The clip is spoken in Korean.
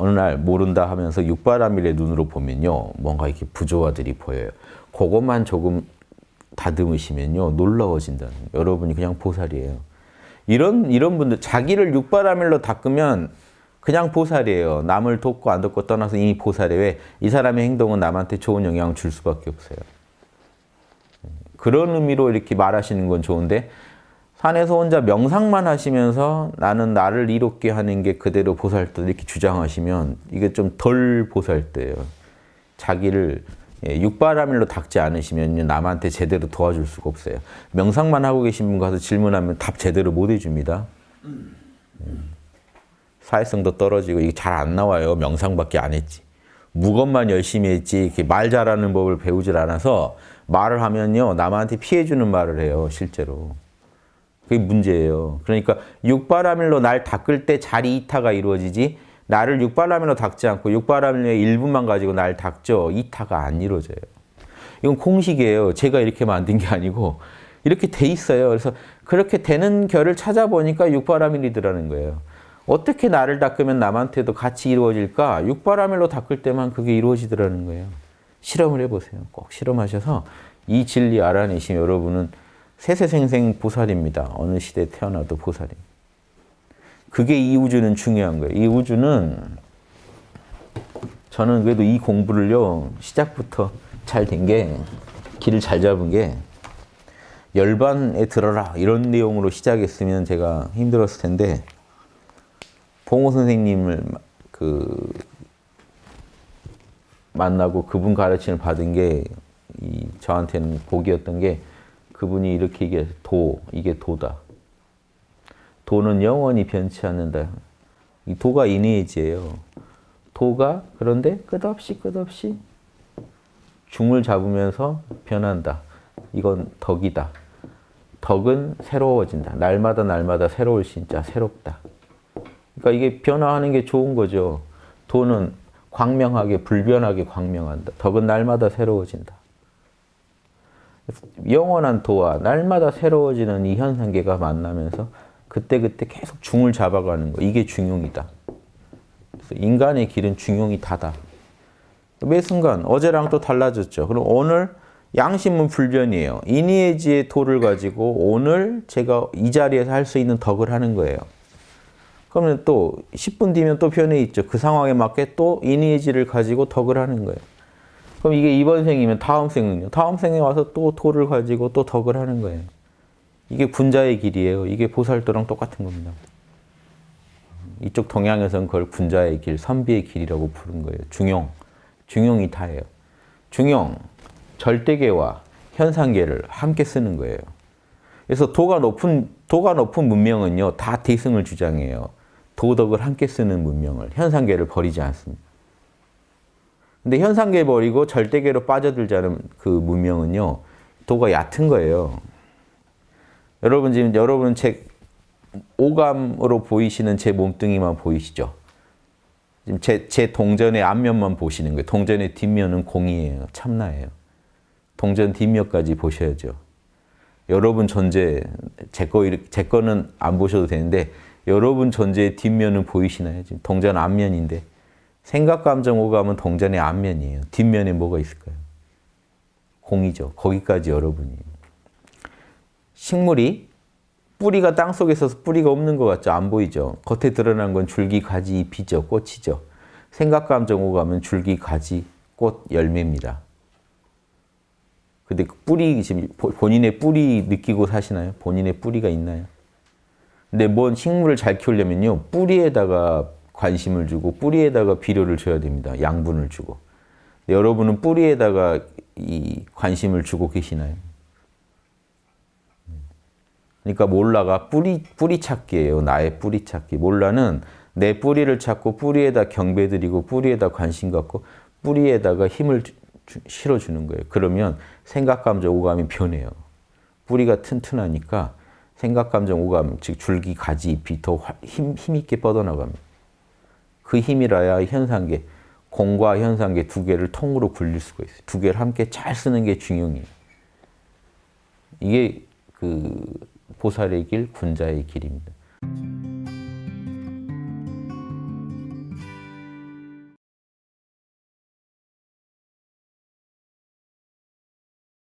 어느 날 모른다 하면서 육바라밀의 눈으로 보면요. 뭔가 이렇게 부조화들이 보여요. 그것만 조금 다듬으시면요. 놀라워진다는. 여러분이 그냥 보살이에요. 이런, 이런 분들, 자기를 육바라밀로 닦으면 그냥 보살이에요. 남을 돕고 안 돕고 떠나서 이미 보살이에요. 왜? 이 사람의 행동은 남한테 좋은 영향을 줄 수밖에 없어요. 그런 의미로 이렇게 말하시는 건 좋은데 산에서 혼자 명상만 하시면서 나는 나를 이롭게 하는 게 그대로 보살도 이렇게 주장하시면 이게 좀 덜 보살대예요. 자기를 예, 육바라밀로 닦지 않으시면 남한테 제대로 도와줄 수가 없어요. 명상만 하고 계신 분 가서 질문하면 답 제대로 못 해줍니다. 음. 사회성도 떨어지고 이게 잘 안 나와요. 명상밖에 안 했지. 무것만 열심히 했지 이렇게 말 잘하는 법을 배우질 않아서 말을 하면요 남한테 피해주는 말을 해요 실제로. 그게 문제예요. 그러니까 육바라밀로 날 닦을 때 자리 이타가 이루어지지 나를 육바라밀로 닦지 않고 육바라밀의 일부만 가지고 날 닦죠. 이타가 안 이루어져요. 이건 공식이에요. 제가 이렇게 만든 게 아니고 이렇게 돼 있어요. 그래서 그렇게 되는 결을 찾아보니까 육바라밀이더라는 거예요. 어떻게 나를 닦으면 남한테도 같이 이루어질까? 육바라밀로 닦을 때만 그게 이루어지더라는 거예요. 실험을 해보세요. 꼭 실험하셔서 이 진리 알아내시면 여러분은 세세생생 보살입니다. 어느 시대에 태어나도 보살입니다. 그게 이 우주는 중요한 거예요. 이 우주는 저는 그래도 이 공부를요 시작부터 잘 된 게 길을 잘 잡은 게 열반에 들어라 이런 내용으로 시작했으면 제가 힘들었을 텐데 봉호 선생님을 그 만나고 그분 가르침을 받은 게 저한테는 복이었던 게 그분이 이렇게 얘기해서 도, 이게 도다. 도는 영원히 변치 않는다. 이 도가 이니에지예요. 도가 그런데 끝없이 끝없이 중을 잡으면서 변한다. 이건 덕이다. 덕은 새로워진다. 날마다 날마다 새로울 신자, 새롭다. 그러니까 이게 변화하는 게 좋은 거죠. 도는 광명하게, 불변하게 광명한다. 덕은 날마다 새로워진다. 영원한 도와 날마다 새로워지는 이 현상계가 만나면서 그때그때 계속 중을 잡아가는 거 이게 중용이다. 그래서 인간의 길은 중용이 다다. 매 순간 어제랑 또 달라졌죠. 그럼 오늘 양심은 불변이에요. 이니에지의 도를 가지고 오늘 제가 이 자리에서 할 수 있는 덕을 하는 거예요. 그러면 또 10분 뒤면 또 변해 있죠. 그 상황에 맞게 또 이니에지를 가지고 덕을 하는 거예요. 그럼 이게 이번 생이면 다음 생은요. 다음 생에 와서 또 도를 가지고 또 덕을 하는 거예요. 이게 군자의 길이에요. 이게 보살도랑 똑같은 겁니다. 이쪽 동양에서는 그걸 군자의 길, 선비의 길이라고 부른 거예요. 중용, 중용이 다예요. 중용, 절대계와 현상계를 함께 쓰는 거예요. 그래서 도가 높은, 도가 높은 문명은요, 다 대승을 주장해요. 도덕을 함께 쓰는 문명을, 현상계를 버리지 않습니다. 근데 현상계 버리고 절대계로 빠져들자는 그 문명은요. 도가 얕은 거예요. 여러분 지금 여러분 제 오감으로 보이시는 제 몸뚱이만 보이시죠? 지금 제, 제 동전의 앞면만 보시는 거예요. 동전의 뒷면은 공이에요. 참나예요. 동전 뒷면까지 보셔야죠. 여러분 존재, 제, 거, 제 거는 안 보셔도 되는데 여러분 존재의 뒷면은 보이시나요? 지금 동전 앞면인데 생각, 감정, 오감은 동전의 앞면이에요. 뒷면에 뭐가 있을까요? 공이죠. 거기까지 여러분이. 식물이 뿌리가 땅속에 있어서 뿌리가 없는 것 같죠? 안 보이죠? 겉에 드러난 건 줄기, 가지, 잎이죠. 꽃이죠. 생각, 감정, 오감은 줄기, 가지, 꽃, 열매입니다. 근데 그 뿌리, 지금 본인의 뿌리 느끼고 사시나요? 본인의 뿌리가 있나요? 근데 뭔 식물을 잘 키우려면요. 뿌리에다가 관심을 주고 뿌리에다가 비료를 줘야 됩니다. 양분을 주고. 여러분은 뿌리에다가 이 관심을 주고 계시나요? 그러니까 몰라가 뿌리, 뿌리 찾기예요. 나의 뿌리 찾기. 몰라는 내 뿌리를 찾고 뿌리에다 경배드리고 뿌리에다 관심 갖고 뿌리에다가 힘을 주, 실어주는 거예요. 그러면 생각, 감정, 오감이 변해요. 뿌리가 튼튼하니까 생각, 감정, 오감, 즉 줄기, 가지, 잎이 더 힘, 힘있게 뻗어나갑니다. 그 힘이라야 현상계, 공과 현상계 두 개를 통으로 굴릴 수가 있어요. 두 개를 함께 잘 쓰는 게 중용이에요. 이게 그 보살의 길, 군자의 길입니다.